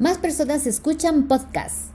Más personas escuchan podcasts.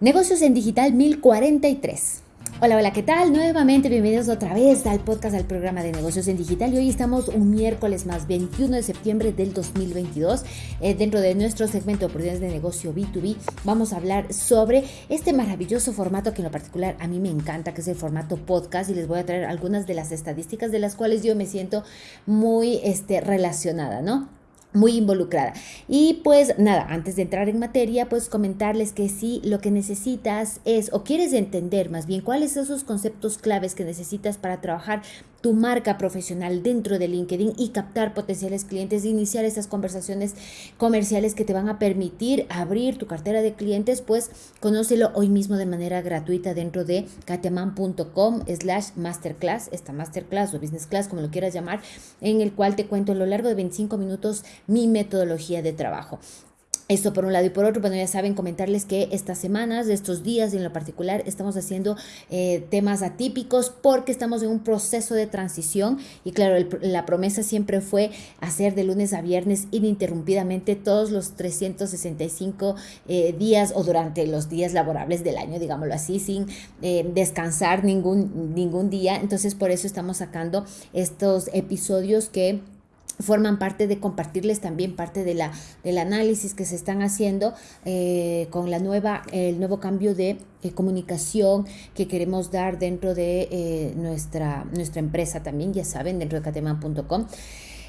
Negocios en Digital 1043. Hola, hola, ¿qué tal? Nuevamente bienvenidos otra vez al podcast al programa de negocios en digital y hoy estamos un miércoles más 21 de septiembre del 2022 eh, dentro de nuestro segmento de oportunidades de negocio B2B vamos a hablar sobre este maravilloso formato que en lo particular a mí me encanta que es el formato podcast y les voy a traer algunas de las estadísticas de las cuales yo me siento muy este, relacionada, ¿no? Muy involucrada. Y pues nada, antes de entrar en materia, pues comentarles que si lo que necesitas es o quieres entender más bien cuáles son esos conceptos claves que necesitas para trabajar tu marca profesional dentro de LinkedIn y captar potenciales clientes iniciar esas conversaciones comerciales que te van a permitir abrir tu cartera de clientes, pues conócelo hoy mismo de manera gratuita dentro de katiaman.com slash masterclass, esta masterclass o business class, como lo quieras llamar, en el cual te cuento a lo largo de 25 minutos mi metodología de trabajo. Esto por un lado y por otro, bueno, ya saben comentarles que estas semanas, estos días en lo particular, estamos haciendo eh, temas atípicos porque estamos en un proceso de transición y claro, la promesa siempre fue hacer de lunes a viernes ininterrumpidamente todos los 365 eh, días o durante los días laborables del año, digámoslo así, sin eh, descansar ningún, ningún día. Entonces por eso estamos sacando estos episodios que forman parte de compartirles también parte de la, del análisis que se están haciendo eh, con la nueva, el nuevo cambio de eh, comunicación que queremos dar dentro de eh, nuestra, nuestra empresa también, ya saben, dentro de cateman.com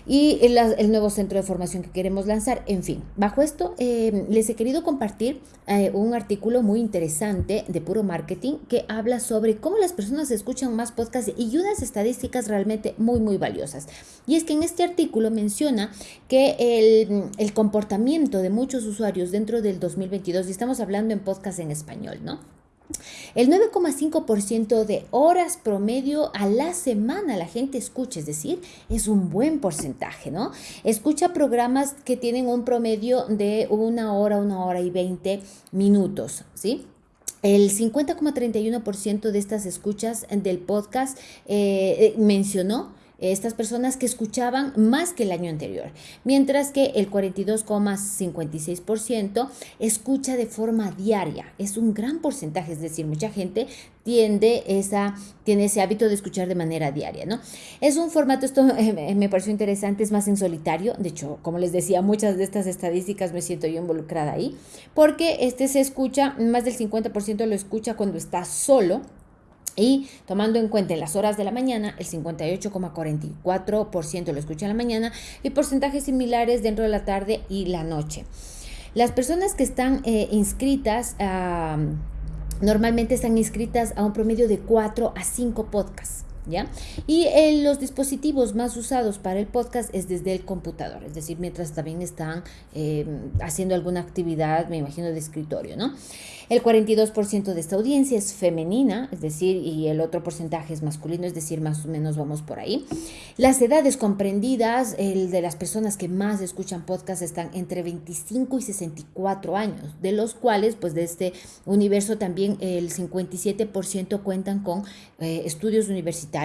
y el, nuevo centro de formación que queremos lanzar. En fin, bajo esto eh, les he querido compartir eh, un artículo muy interesante de puro marketing que habla sobre cómo las personas escuchan más podcasts y unas estadísticas realmente muy, muy valiosas. Y es que en este artículo menciona que el, el comportamiento de muchos usuarios dentro del 2022, y estamos hablando en podcast en español, ¿no? El 9,5% de horas promedio a la semana la gente escucha, es decir, es un buen porcentaje, ¿no? Escucha programas que tienen un promedio de una hora, una hora y 20 minutos, ¿sí? El 50,31% de estas escuchas del podcast eh, eh, mencionó estas personas que escuchaban más que el año anterior, mientras que el 42,56% escucha de forma diaria. Es un gran porcentaje, es decir, mucha gente tiende esa, tiene ese hábito de escuchar de manera diaria, ¿no? Es un formato, esto me pareció interesante, es más en solitario, de hecho, como les decía, muchas de estas estadísticas me siento yo involucrada ahí, porque este se escucha, más del 50% lo escucha cuando está solo, y tomando en cuenta en las horas de la mañana, el 58,44% lo escucha en la mañana y porcentajes similares dentro de la tarde y la noche. Las personas que están eh, inscritas, normalmente están inscritas a un promedio de 4 a 5 podcasts. ¿Ya? Y eh, los dispositivos más usados para el podcast es desde el computador, es decir, mientras también están eh, haciendo alguna actividad, me imagino, de escritorio, ¿no? El 42% de esta audiencia es femenina, es decir, y el otro porcentaje es masculino, es decir, más o menos vamos por ahí. Las edades comprendidas, el de las personas que más escuchan podcast están entre 25 y 64 años, de los cuales, pues de este universo también el 57% cuentan con eh, estudios universitarios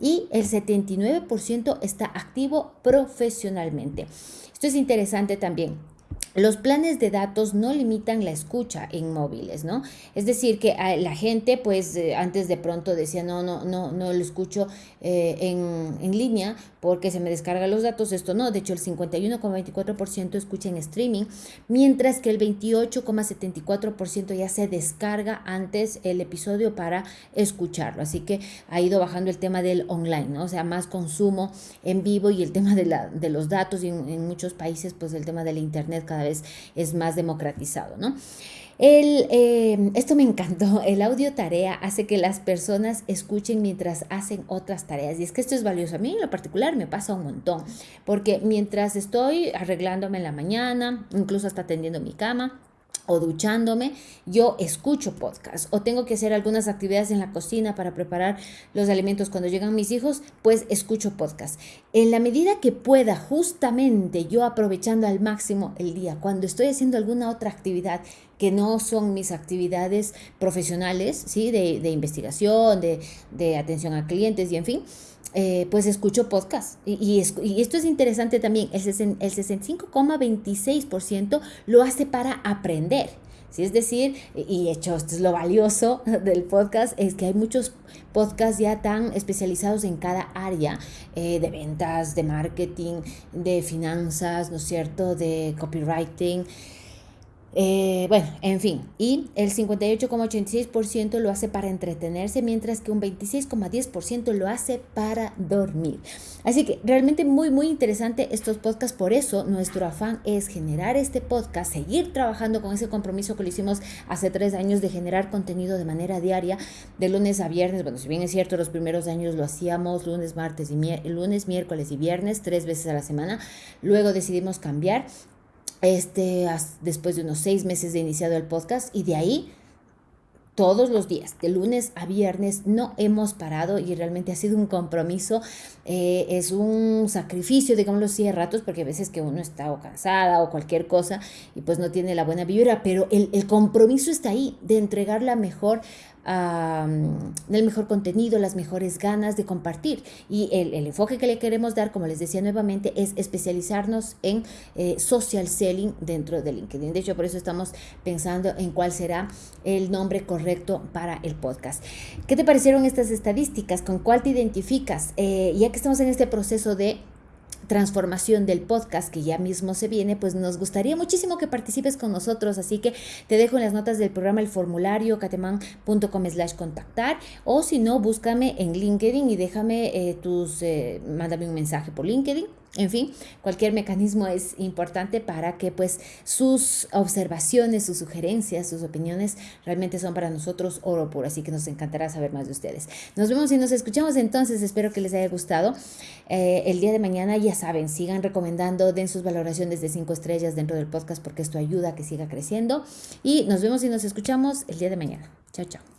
y el 79% está activo profesionalmente. Esto es interesante también los planes de datos no limitan la escucha en móviles, ¿no? Es decir, que la gente, pues, eh, antes de pronto decía, no, no, no, no lo escucho eh, en, en, línea porque se me descargan los datos. Esto no, de hecho, el 51,24% escucha en streaming, mientras que el 28,74% ya se descarga antes el episodio para escucharlo. Así que ha ido bajando el tema del online, ¿no? O sea, más consumo en vivo y el tema de, la, de los datos y en, en muchos países, pues, el tema del internet cada vez es más democratizado, ¿no? El, eh, esto me encantó, el audio tarea hace que las personas escuchen mientras hacen otras tareas y es que esto es valioso. A mí en lo particular me pasa un montón, porque mientras estoy arreglándome en la mañana, incluso hasta atendiendo mi cama, o duchándome, yo escucho podcast o tengo que hacer algunas actividades en la cocina para preparar los alimentos cuando llegan mis hijos, pues escucho podcast. En la medida que pueda, justamente yo aprovechando al máximo el día, cuando estoy haciendo alguna otra actividad que no son mis actividades profesionales, ¿sí? de, de investigación, de, de atención a clientes y en fin, eh, pues escucho podcast. Y, esto es interesante también, el, el 65,26% lo hace para aprender. ¿sí? Es decir, y hecho, esto es lo valioso del podcast, es que hay muchos podcasts ya tan especializados en cada área eh, de ventas, de marketing, de finanzas, ¿no es cierto?, de copywriting. Eh, bueno, en fin, y el 58,86% lo hace para entretenerse, mientras que un 26,10% lo hace para dormir. Así que realmente muy, muy interesante estos podcasts. Por eso nuestro afán es generar este podcast, seguir trabajando con ese compromiso que lo hicimos hace tres años de generar contenido de manera diaria, de lunes a viernes. Bueno, si bien es cierto, los primeros años lo hacíamos lunes, martes y lunes, miércoles y viernes, tres veces a la semana. Luego decidimos cambiar este, después de unos seis meses de iniciado el podcast y de ahí todos los días, de lunes a viernes, no hemos parado y realmente ha sido un compromiso, eh, es un sacrificio, digámoslo así, a ratos, porque a veces que uno está o cansada o cualquier cosa y pues no tiene la buena vibra, pero el, el compromiso está ahí de entregar la mejor el mejor contenido, las mejores ganas de compartir. Y el, enfoque que le queremos dar, como les decía nuevamente, es especializarnos en eh, social selling dentro de LinkedIn. De hecho, por eso estamos pensando en cuál será el nombre correcto para el podcast. ¿Qué te parecieron estas estadísticas? ¿Con cuál te identificas? Eh, ya que estamos en este proceso de transformación del podcast que ya mismo se viene, pues nos gustaría muchísimo que participes con nosotros, así que te dejo en las notas del programa el formulario cateman.com slash contactar o si no, búscame en LinkedIn y déjame eh, tus, eh, mándame un mensaje por LinkedIn en fin, cualquier mecanismo es importante para que pues sus observaciones, sus sugerencias, sus opiniones realmente son para nosotros oro puro, así que nos encantará saber más de ustedes. Nos vemos y nos escuchamos entonces, espero que les haya gustado. Eh, el día de mañana ya saben, sigan recomendando, den sus valoraciones de cinco estrellas dentro del podcast porque esto ayuda a que siga creciendo y nos vemos y nos escuchamos el día de mañana. Chao, chao.